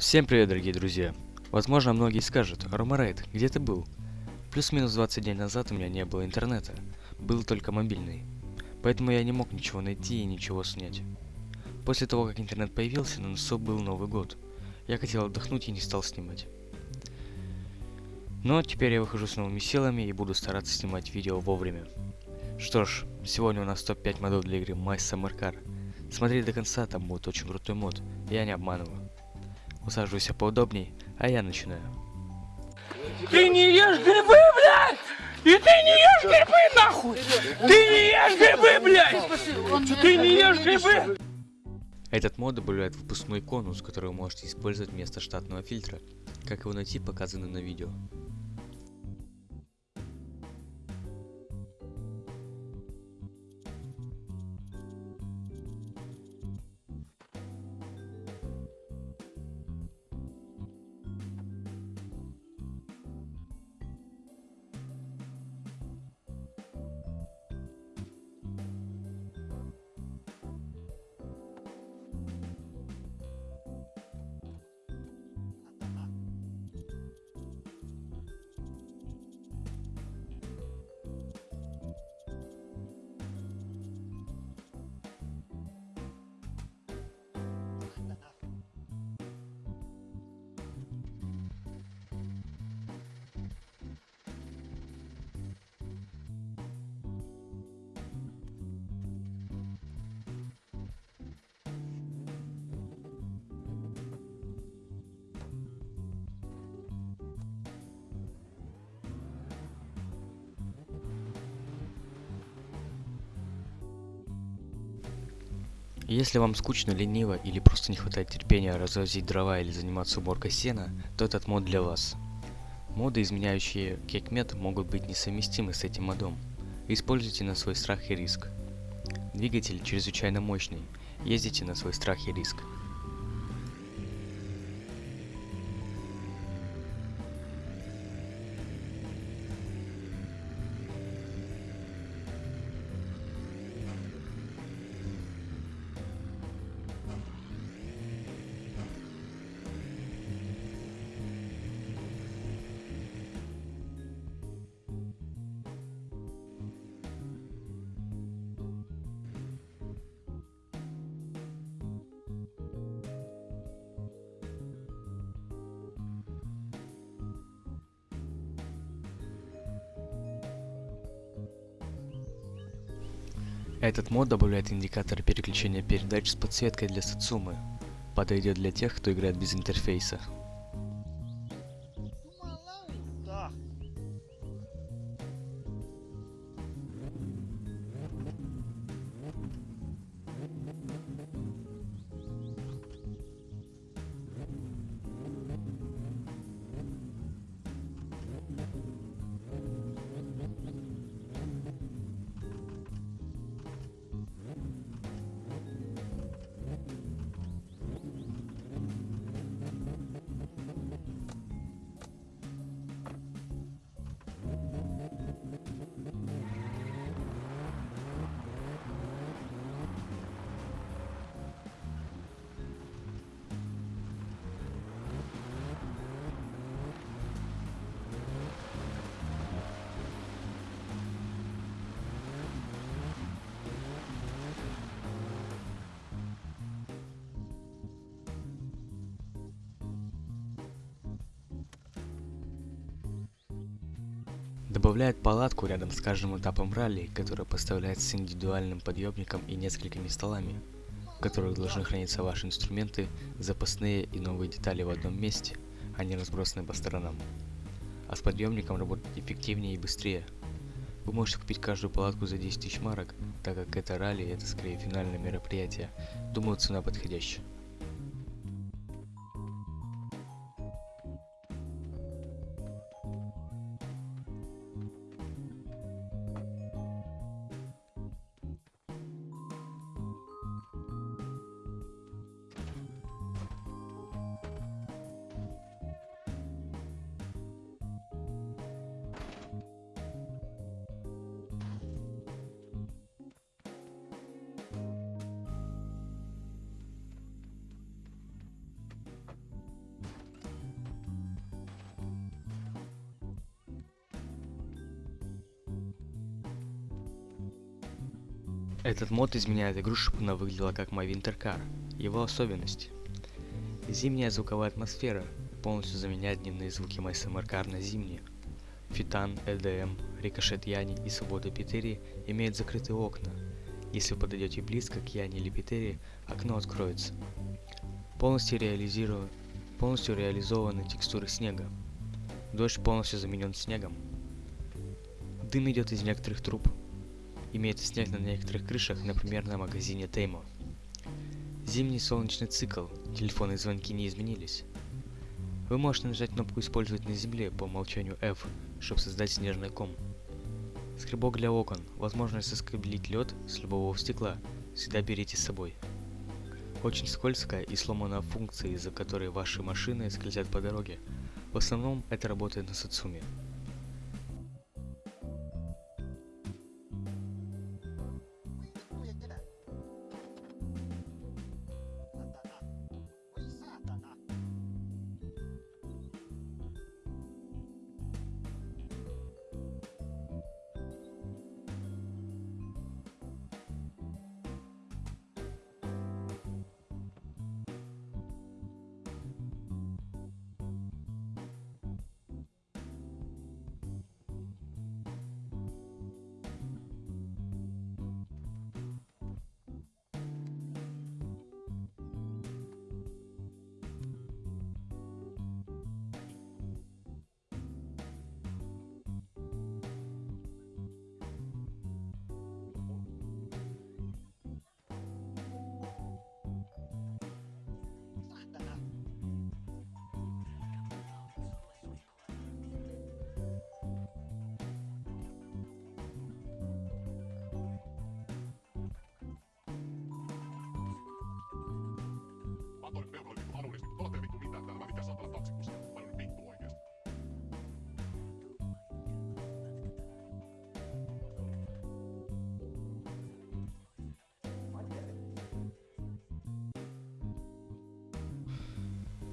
Всем привет, дорогие друзья! Возможно, многие скажут, Ромарейд, где ты был? Плюс-минус 20 дней назад у меня не было интернета, был только мобильный. Поэтому я не мог ничего найти и ничего снять. После того, как интернет появился, на носу был Новый год. Я хотел отдохнуть и не стал снимать. Но теперь я выхожу с новыми силами и буду стараться снимать видео вовремя. Что ж, сегодня у нас топ-5 модов для игры My Summer Car. Смотри до конца, там будет очень крутой мод, я не обманываю. Усаживайся поудобней, а я начинаю. Ты не ешь грибы, блядь! И ты не ешь грибы, нахуй! Ты не ешь грибы, блядь! Ты не ешь грибы! Этот мод добавляет выпускной конус, который вы можете использовать вместо штатного фильтра. Как его найти, показано на видео. Если вам скучно, лениво или просто не хватает терпения развозить дрова или заниматься уборкой сена, то этот мод для вас. Моды, изменяющие кекмет, могут быть несовместимы с этим модом. Используйте на свой страх и риск. Двигатель чрезвычайно мощный, ездите на свой страх и риск. Этот мод добавляет индикатор переключения передач с подсветкой для Сацумы. Подойдет для тех, кто играет без интерфейса. Добавляет палатку рядом с каждым этапом ралли, которая поставляется с индивидуальным подъемником и несколькими столами, в которых должны храниться ваши инструменты, запасные и новые детали в одном месте, а не разбросаны по сторонам. А с подъемником работать эффективнее и быстрее. Вы можете купить каждую палатку за 10 тысяч марок, так как это ралли это скорее финальное мероприятие. Думаю, цена подходящая. Этот мод изменяет игру, чтобы она выглядела как Winter Car. Его особенность. Зимняя звуковая атмосфера полностью заменяет дневные звуки Car на зимние. Фитан, EDM, Рикошет Яни и Свобода Питери имеют закрытые окна. Если вы подойдете близко к Яне или Питери, окно откроется. Полностью, реализиру... полностью реализованы текстуры снега. Дождь полностью заменен снегом. Дым идет из некоторых труб. Имеется снег на некоторых крышах, например, на магазине Теймо. Зимний солнечный цикл. Телефонные звонки не изменились. Вы можете нажать кнопку «Использовать на земле» по умолчанию F, чтобы создать снежный ком. Скребок для окон. Возможность соскоблить лед с любого стекла. Всегда берите с собой. Очень скользкая и сломанная функция, из-за которой ваши машины скользят по дороге. В основном это работает на Сацуме.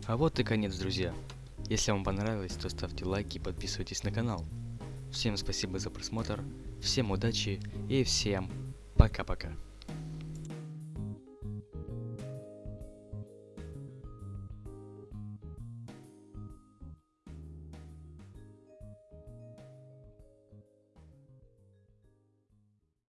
А вот и конец, друзья. Если вам понравилось, то ставьте лайки и подписывайтесь на канал. Всем спасибо за просмотр, всем удачи и всем пока-пока.